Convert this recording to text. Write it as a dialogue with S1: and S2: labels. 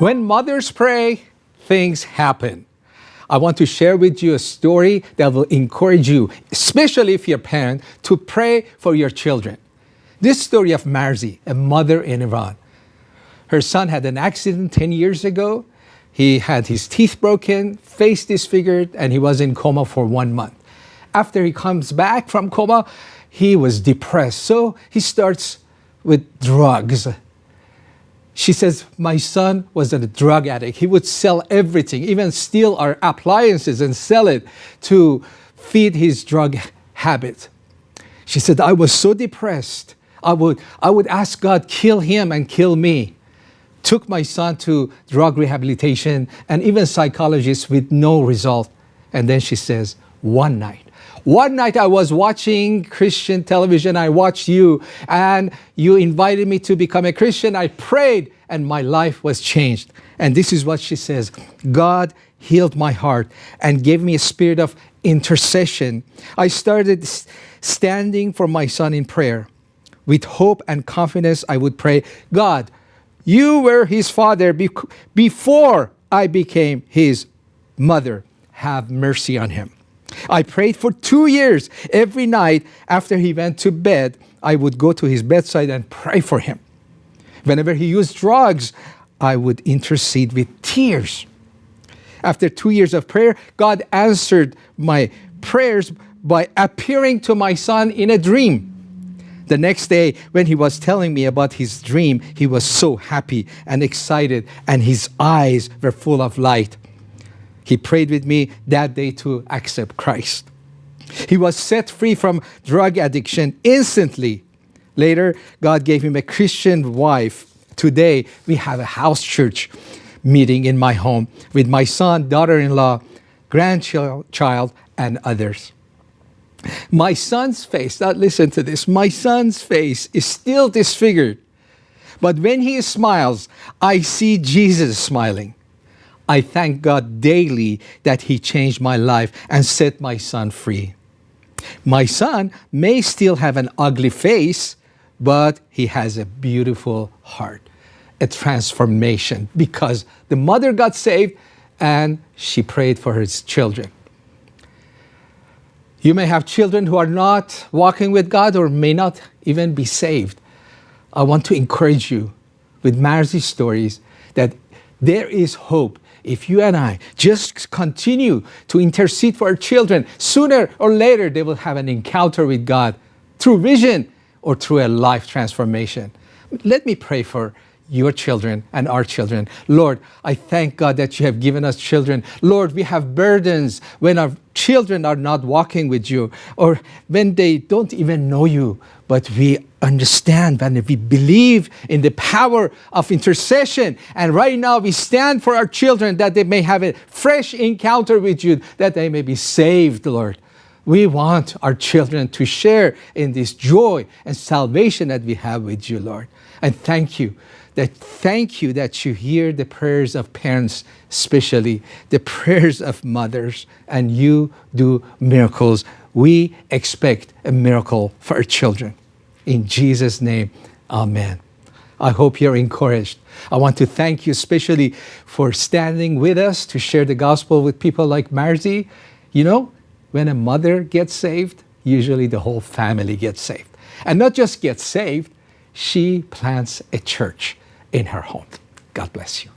S1: When mothers pray, things happen. I want to share with you a story that will encourage you, especially if you're a parent, to pray for your children. This story of Marzi, a mother in Iran. Her son had an accident 10 years ago. He had his teeth broken, face disfigured, and he was in coma for one month. After he comes back from coma, he was depressed. So he starts with drugs she says, my son was a drug addict. He would sell everything, even steal our appliances and sell it to feed his drug habit. She said, I was so depressed. I would, I would ask God, kill him and kill me. Took my son to drug rehabilitation and even psychologists with no result. And then she says, one night, one night I was watching Christian television, I watched you, and you invited me to become a Christian. I prayed, and my life was changed. And this is what she says God healed my heart and gave me a spirit of intercession. I started standing for my son in prayer. With hope and confidence, I would pray, God, you were his father before I became his mother. Have mercy on him. I prayed for two years. Every night after he went to bed, I would go to his bedside and pray for him. Whenever he used drugs, I would intercede with tears. After two years of prayer, God answered my prayers by appearing to my son in a dream. The next day, when he was telling me about his dream, he was so happy and excited, and his eyes were full of light. He prayed with me that day to accept Christ. He was set free from drug addiction instantly. Later, God gave him a Christian wife. Today, we have a house church meeting in my home with my son, daughter-in-law, grandchild, and others. My son's face, now listen to this, my son's face is still disfigured. But when he smiles, I see Jesus smiling. I thank God daily that He changed my life and set my son free. My son may still have an ugly face, but he has a beautiful heart, a transformation because the mother got saved and she prayed for his children. You may have children who are not walking with God or may not even be saved. I want to encourage you with Marzi's stories that there is hope if you and I just continue to intercede for our children, sooner or later they will have an encounter with God through vision or through a life transformation. Let me pray for your children and our children. Lord, I thank God that you have given us children. Lord, we have burdens when our children are not walking with you or when they don't even know you, but we understand and we believe in the power of intercession. And right now we stand for our children that they may have a fresh encounter with you, that they may be saved, Lord. We want our children to share in this joy and salvation that we have with you, Lord. And thank you that thank you that you hear the prayers of parents, especially the prayers of mothers, and you do miracles. We expect a miracle for our children. In Jesus' name, amen. I hope you're encouraged. I want to thank you especially for standing with us to share the gospel with people like Marzi. You know, when a mother gets saved, usually the whole family gets saved. And not just gets saved, she plants a church in her home. God bless you.